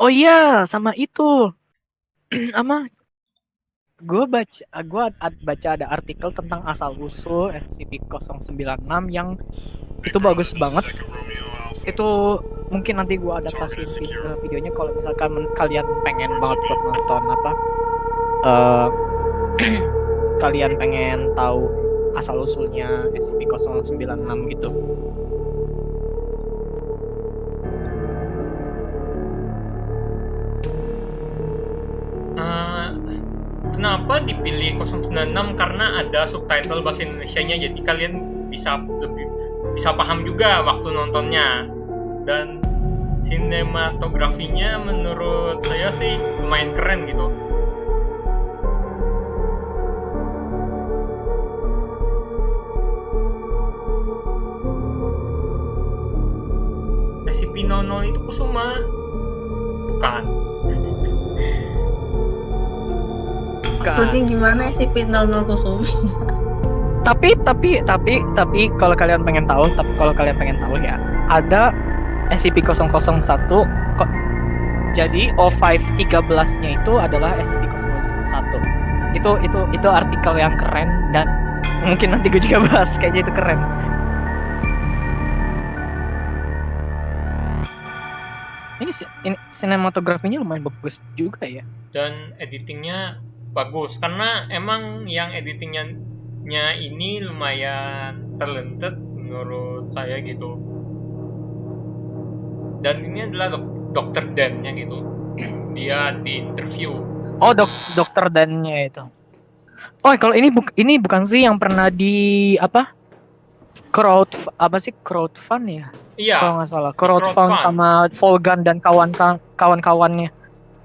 Oh iya, sama itu. Ama gue baca gue baca ada artikel tentang asal usul SCP-096 yang itu bagus banget itu mungkin nanti gue adaptasi video, videonya kalau misalkan kalian pengen banget buat nonton apa uh, kalian pengen tahu asal usulnya SCP-096 gitu kenapa dipilih 096 karena ada subtitle bahasa Indonesia-nya jadi kalian bisa lebih bisa paham juga waktu nontonnya. Dan sinematografinya menurut saya sih lumayan keren gitu. SCP-00 itu Kusuma. Bukan Maksudnya gimana sih Pit 00 Kusumi? tapi tapi tapi tapi kalau kalian pengen tahu tapi kalau kalian pengen tahu ya ada SCP-001 kok jadi O5 13 nya itu adalah SCP-001 itu itu itu artikel yang keren dan mungkin nanti gue juga bahas kayaknya itu keren. Ini ini sinematografinya lumayan bagus juga ya. Dan editingnya bagus. Karena emang yang editingnya ini lumayan talented menurut saya gitu. Dan ini adalah dok dokter Dan-nya gitu. Dia di interview. Oh dok dokter Dan-nya itu. Oh kalau ini buk ini bukan sih yang pernah di apa? Crowd apa sih? Crowdfund ya? Iya. Kalau nggak salah. Crowdfund crowd sama Volgan dan kawan kawan-kawannya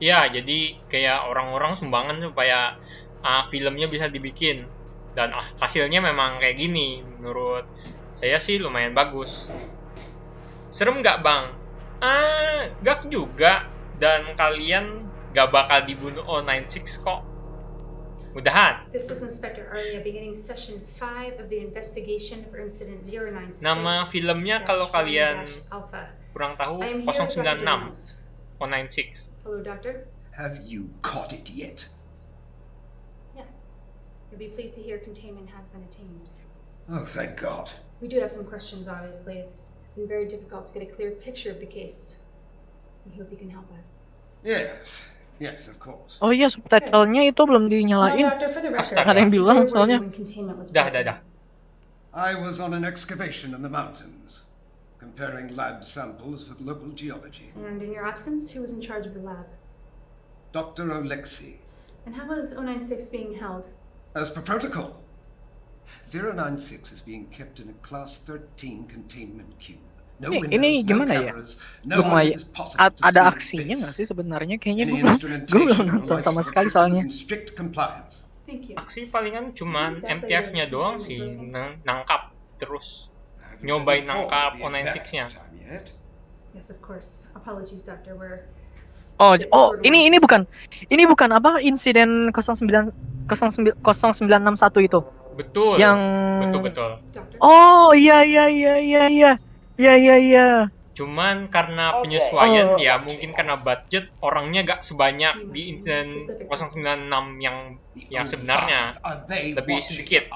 Ya, jadi kayak orang-orang sumbangan supaya uh, filmnya bisa dibikin. Dan uh, hasilnya memang kayak gini. Menurut saya sih lumayan bagus. Serem nggak bang? Ah, gak juga. Dan kalian gak bakal dibunuh O96 kok. Mudahan. This is Inspector Arlia beginning session 5 of the investigation for incident 096. Nama filmnya kalau kalian kurang tahu 096 O96. Hello, Doctor. Have you caught it yet? Yes. You'll be pleased to hear containment has been attained. Oh, thank God. We do have some questions, obviously. It's been very difficult to get a clear picture of the case. We hope you can help us. Yes. Yes, of course. Oh iya, subtitlenya itu belum dinyalain. Ada yang bilang soalnya. Dah, dah, dah. I was on an excavation in the mountains. Comparing lab samples with local geology. And in your absence, who was in charge of the lab? Dr. Oleksy. And how was 096 being held? As per protocol. 096 is being kept in a class 13 containment cube. No ini, ini gimana ya? Lumayan ada aksinya nggak sih sebenarnya? Kayaknya gue belum, gue belum nonton sama sekali soalnya. Aksi palingan cuman MTF-nya doang sih, nangkap terus nyobain nangkap O96-nya. Yes, of course. Apologies, Doctor. We're Oh, oh, ini ini bukan ini bukan apa insiden 09 0961 itu. Betul. Yang betul betul. Oh, iya iya iya iya iya. Iya iya iya. Cuman karena penyesuaian oh. ya, mungkin karena budget orangnya gak sebanyak di insiden 096 yang yang sebenarnya lebih sedikit.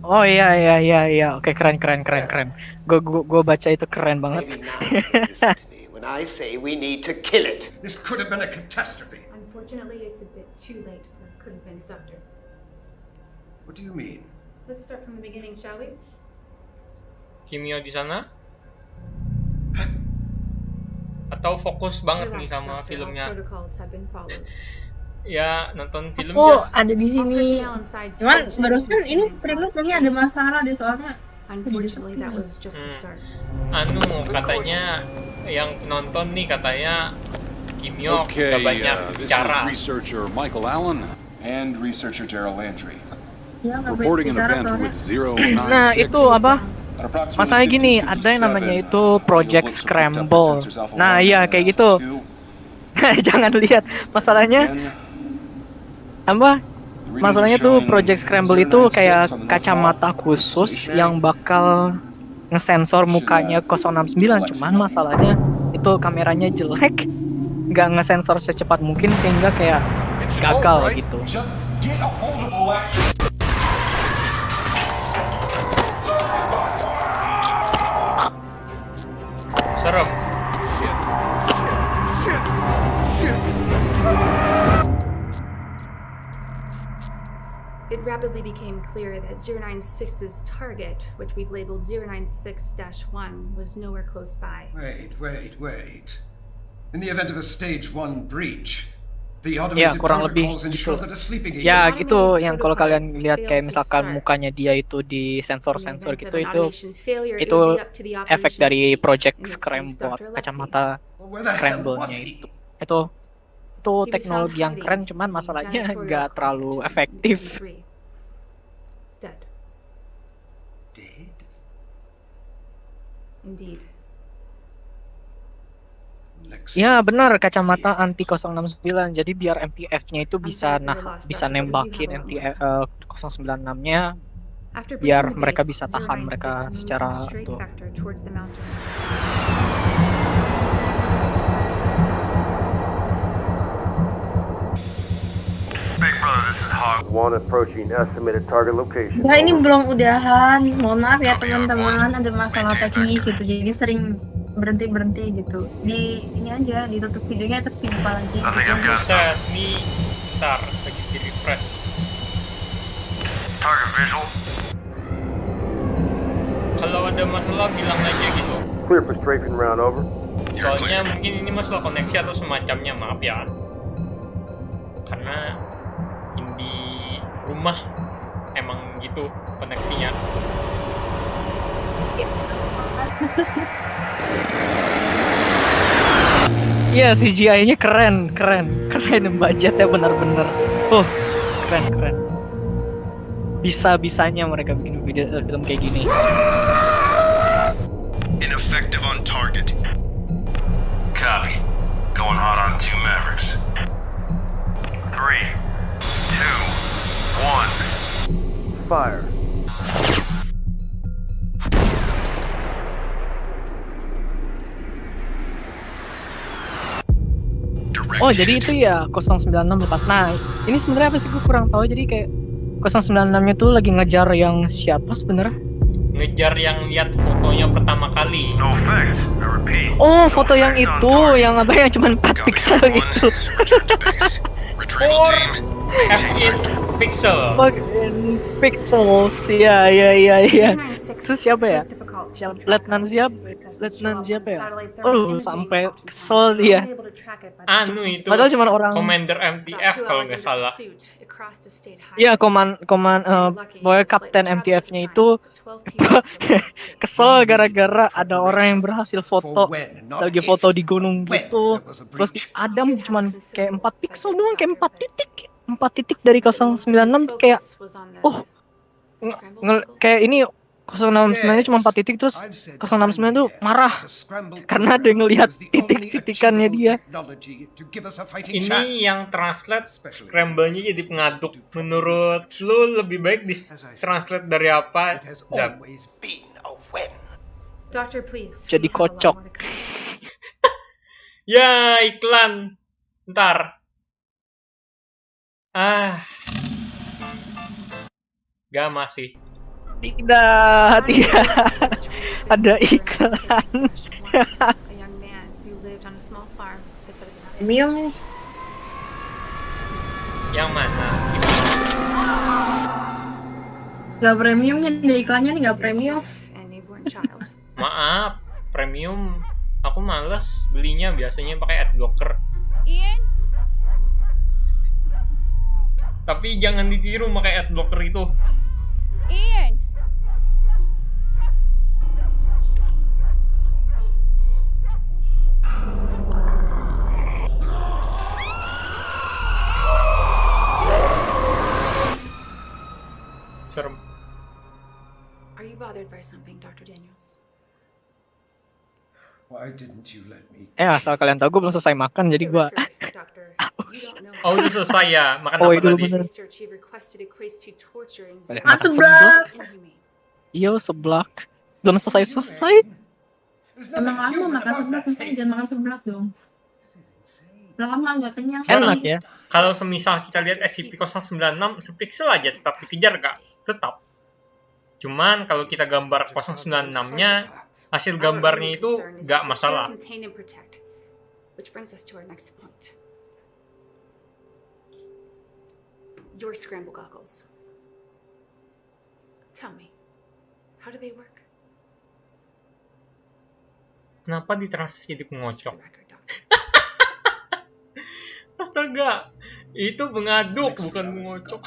Oh iya iya iya iya. Oke keren keren keren keren. Gue gue gue baca itu keren banget. when I say we need to kill it. This could have been a catastrophe. Unfortunately, it's a bit too late for could have been doctor. What do you mean? Let's start from the beginning, shall we? Kimia di sana? Atau fokus banget nih sama filmnya? ya nonton film oh ada di sini. Cuman barusan ini premisnya ada masalah di soalnya hmm. anu katanya yang nonton nih katanya Kimyo okay, gak banyak uh, bicara. researcher Michael Allen and researcher Daryl Landry. Ya, reporting an event with zero nah itu apa? Masalahnya gini, ada yang namanya itu Project Scramble. Nah, iya kayak gitu. Jangan lihat. Masalahnya apa masalahnya tuh Project Scramble itu kayak kacamata khusus yang bakal ngesensor mukanya 069 cuman masalahnya itu kameranya jelek. Nggak ngesensor secepat mungkin sehingga kayak gagal gitu. Just get a hold of It rapidly became clear that 096's target, which we've labeled 096-1, was nowhere close by. Wait, wait, wait. In the event of a stage one breach, the Ya, automated kurang lebih protocols ensure gitu. that a sleeping agent ya itu yang kalau kalian lihat kayak misalkan mukanya dia itu di sensor In the sensor event gitu itu itu efek dari project scramble kacamata scramble-nya itu itu itu teknologi yang keren cuman masalahnya nggak terlalu efektif. 23. Dead, Dead? indeed. Lexi. Ya benar kacamata anti 069 jadi biar MTF-nya itu bisa nah bisa nembakin MTF eh, 096-nya After biar mereka bisa tahan 096 mereka secara in this is Hog. One approaching estimated target location. Ini belum udahan. Mohon maaf ya teman-teman, ada masalah teknis gitu. Jadi sering berhenti-berhenti gitu. Di ini aja, ditutup videonya terus dibuka lagi. I think I've got some nih ntar lagi di refresh target visual. kalau ada masalah bilang aja gitu Clear for strafing round over. soalnya mungkin ini masalah koneksi atau semacamnya maaf ya karena rumah. Emang gitu koneksinya. Iya CGI-nya keren keren. Keren budgetnya benar-benar oh keren keren. Bisa bisanya mereka bikin video eh, film kayak gini. Ineffective on target. Fire. Oh jadi itu ya 096 lepas. Nah ini sebenarnya apa sih gue kurang tahu. Jadi kayak 096 nya tuh lagi ngejar yang siapa sebenarnya? ngejar yang lihat fotonya pertama kali No. I repeat. Oh no foto yang itu yang apa yang cuma 4 Copy pixel itu. F8 pixel pixels. Iya iya iya iya. 096 Terus siapa ya? Letnan siapa? Letnan siapa ya? Oh sampai kesel dia. anu itu Padahal cuma orang. Commander MTF kalau nggak salah Iya koman koman pokoknya slightly kapten MTF-nya itu time, but 12 people still lost. kesel gara-gara ada orang yang berhasil foto lagi foto di gunung gitu terus. Adam cuman kayak 4 pixel doang kayak 4 titik 4 titik dari 096 tuh kayak oh, nge- nge- kayak ini 069 nya cuma 4 titik terus I've said 069 tuh time and marah karena dia ngelihat titik-titikannya dia. ini yang translate scramble-nya jadi pengaduk menurut lu lebih baik di translate dari apa Zab? Jadi kocok. ya iklan ntar ah gak masih tidak tidak ada iklan A young man who lived on a small farm at the foot of the mountains. Premium yang mana Gimana? nggak premiumnya di iklannya nih nggak premium. Maaf premium aku males belinya biasanya pakai adblocker Ian? Tapi jangan ditiru pakai adblocker itu Ian? serem Are you bothered by something, Dr. Daniels? Why didn't you let me? eh asal kalian tahu gue belum selesai makan jadi gue record, Doctor, you don't know oh udah selesai ya makan Oh, apa itu tadi makan inhumane. iyo seblak belum selesai selesai Emang human makan seblak, thing. jangan makan seblak dong. Lama nggak kenyang. Enak ya. Kalau semisal kita lihat SCP-096 sepixel aja tetap dikejar kak, tetap. Cuman kalau kita gambar 096-nya, hasil gambarnya itu nggak masalah. Which brings us to our next point. Your scramble goggles. Tell me, how do they work? Kenapa ditranslate jadi pengocok? Astaga, itu pengaduk bukan fed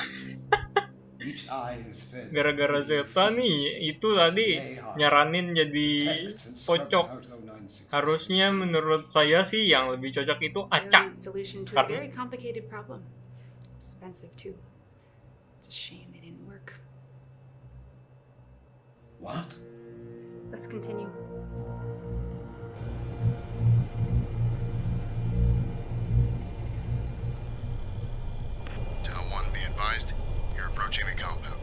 Gara-gara Zeta nih, itu tadi nyaranin jadi pocok. scrubs out 096. Harusnya menurut saya sih yang lebih cocok itu acak. Karena-. Expensive too. It's a shame they didn't work. What? Let's continue. Tau 1, be advised. You're approaching the compound.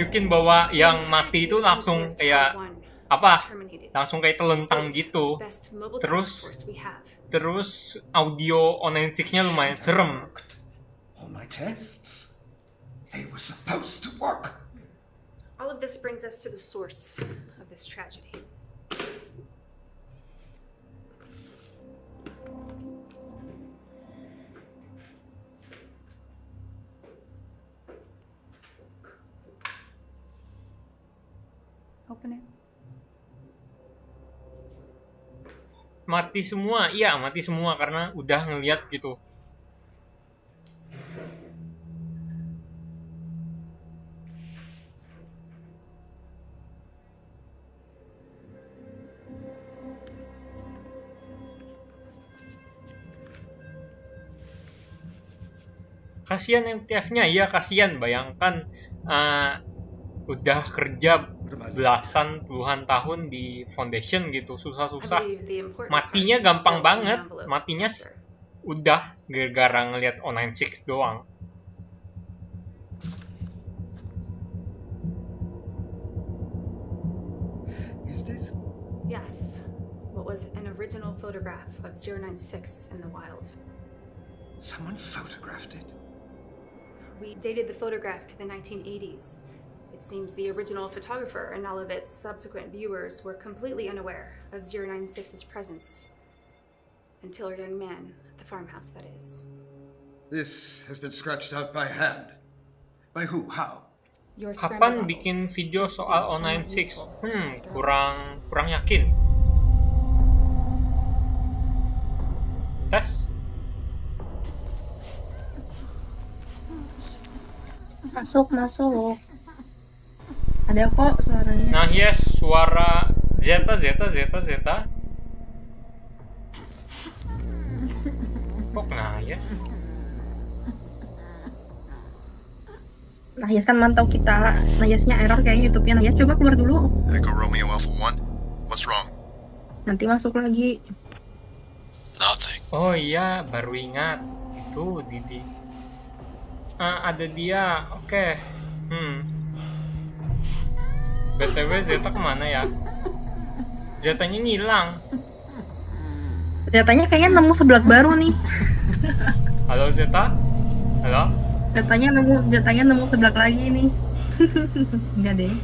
nunjukin bahwa yang mati itu langsung kayak apa? Langsung kayak telentang gitu. Terus- Terus audio 096-nya lumayan serem. All my tests. They were supposed to work. All of this brings us to the source of this tragedy. Mati semua, iya mati semua karena udah ngeliat gitu. Kasihan MTF-nya, iya kasihan. Bayangkan eh, udah kerja belasan puluhan tahun di foundation gitu, susah-susah. Matinya gampang banget. Matinya udah gara-gara ngeliat 096 doang. Is this? Yes. What was an original photograph of 096 in the wild. Someone photographed it? We dated the photograph to the 1980s. It seems the original photographer and all of its subsequent viewers were completely unaware of 096's presence. Until a young man at the farmhouse, that is. This has been scratched out by hand. By who? How? Your Kapan bikin video soal be somewhat 096? Hmm, kurang kurang yakin. Tes. Masuk, masuk. Ada kok suaranya. Nah, yes, suara Zeta Zeta Zeta Zeta. Kok nah, yes? Nah, Yas kan mantau kita. Nah, Yasnya error kayaknya YouTube-nya. Nah, Yas coba keluar dulu. Echo Romeo Alpha 1. What's wrong? Nanti masuk lagi. Nothing. Oh iya, baru ingat. Itu Didi. Ah, ada dia. Oke. Hmm. BTW Zeta ke mana ya? Zetanya ngilang. Ternyata kayaknya nemu sebelah baru nih. Halo Zeta? Halo? Jatanya nemu, jatanya nemu sebelah lagi nih. Enggak deh.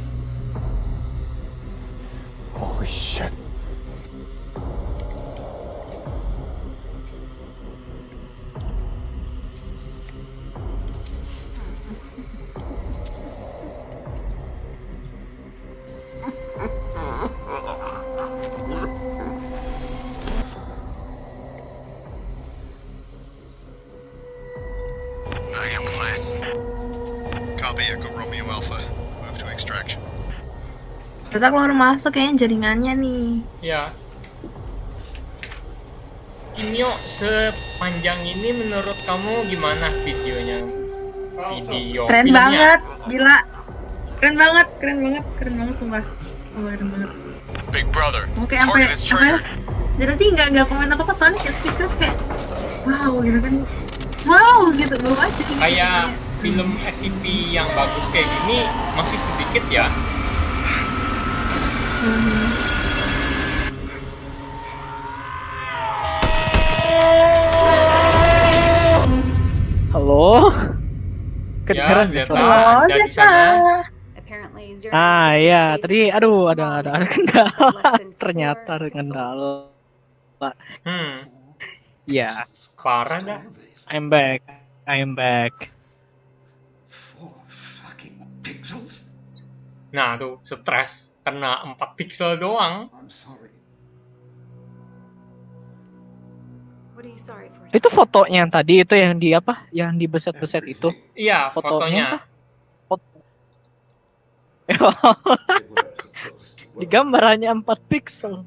Holy shit. Kita keluar masuk kayaknya jaringannya nih. Ya. Kinyo, sepanjang ini menurut kamu gimana videonya? Video Keren filmnya? banget, gila. Keren banget, keren banget, keren banget sumpah. Oh, keren banget. Big brother. Oke, sampai apa ya? Jadi nanti nggak nggak komen apa apa soalnya kayak speechless kayak wow gitu kan. Wow gitu bawa aja. Kayak film SCP yang bagus kayak gini masih sedikit ya. Halo? Ya, Kedengeran Zeta. suara? Anda di Zeta. sana? Apparently, Zero Ah ya, facing tadi aduh ada ada ada kendala. Ternyata ada kendala. Hmm, Ya, parah dah. This. I'm back. I'm back. Four fucking pixels? Nah tuh, stres. Kena 4 pixel doang. I'm sorry. What are you sorry for? Itu fotonya yang tadi itu yang di apa? Yang di beset-beset itu. Iya, Fotonya. Foto. Di gambar hanya 4 pixel.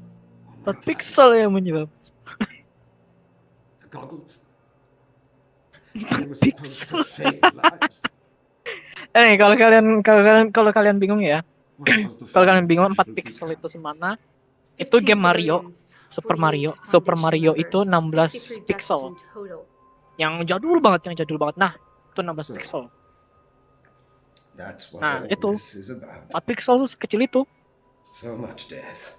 4 pixel yang menyebab. The goggles. They were supposed to save lives. Eh, kalau kalian kalau kalian kalau kalian bingung ya, kalau kalian bingung 4 foundation pixel itu semana, itu game Mario, Super Mario, Super Mario itu 16 pixel. Yang jadul banget, yang jadul banget. Nah, itu 16 pixel. That's what Nah, itu. this is about. 4 pixel sekecil itu. So much death.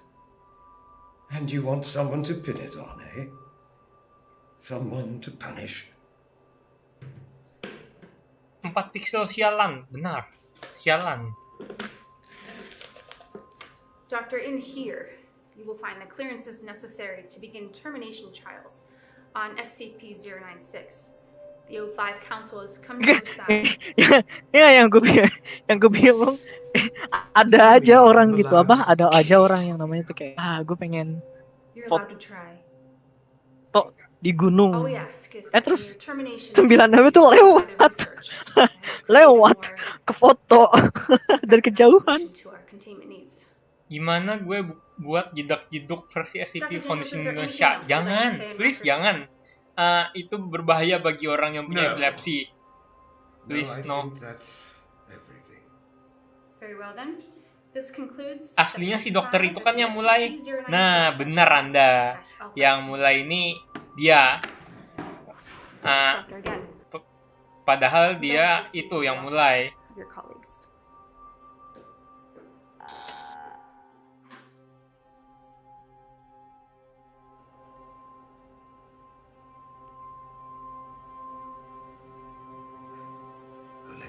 And you want someone to pin it on, eh? Someone to punish. 4 pixel sialan, benar. Sialan. Doctor, in here, you will find the clearances necessary to begin termination trials on SCP-096. The O5 Council has come to side. ya yang gue yang gue bingung ada aja orang gitu apa ada aja orang yang namanya tuh kayak ah gue pengen You're Fo- allowed to try. di gunung is Eh, terus sembilan nama tuh lewat. Lewat. ke foto dari kejauhan Gimana gue bu- buat jedak-jeduk versi SCP. Foundation Indonesia? Jangan, please jangan. Ah, itu berbahaya bagi orang yang punya No. epilepsi. No, Please, no. think that's everything. Very well then. This concludes Aslinya si dokter itu kan yang mulai. SCP-096 Nah, benar Anda. Yang mulai ini dia. Again, padahal dia itu yang mulai. of your colleagues.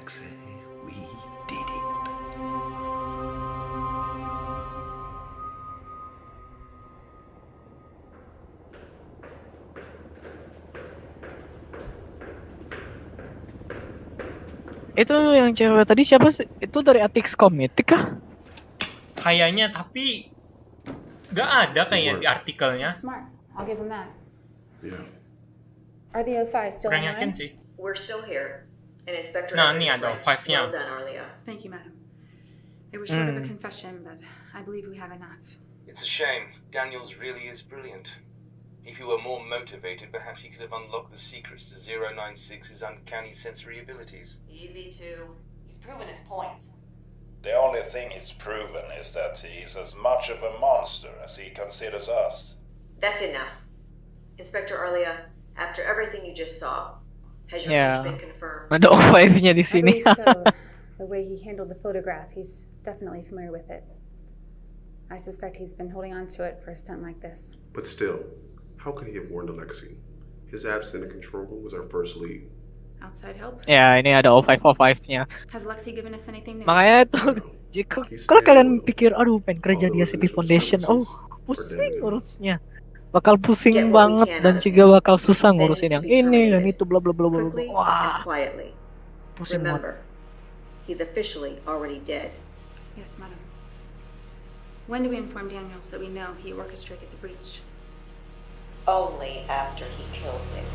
Alexei, we did it. itu yang cewek tadi siapa sih itu dari Atix Committee kah Kayaknya tapi nggak ada kayaknya di artikelnya. Smart. I'll give him that. Yeah. Are the O5 still Kurang yakin sih. We're still here. And Inspector Nah, Evans ini right. five-nya. Well done, Arlia. Thank you, madam. It was short of a Mm. confession, but I believe we have enough. It's a shame. Daniels really is brilliant. If he were more motivated, perhaps he could have unlocked the secrets to 096's uncanny sensory abilities. Easy to. He's proven his point. The only thing he's proven is that he's as much of a monster as he considers us. That's enough. Inspector Arlia, after everything you just saw, has your Yeah. hunch been confirmed? ada O5 nya di sini so. the way he handled the photograph, he's definitely familiar with it. I suspect he's been holding on to it for a stunt like this. But still, how could he have warned Alexei? His absence in the control room was our first lead. Outside help? Yeah, ini ada 0505-nya. Has Lexi given us anything new? Makanya itu jika kalau kalian pikir aduh pengen kerja di SCP Foundation, oh pusing urusnya. Bakal pusing Get banget dan juga bakal susah ngurusin yang ini dan itu bla bla bla bla. bla. Wah, pusing banget. Remember, he's officially already dead. Yes, madam. When do we inform Daniels that we know he orchestrated the breach? Only after he kills it.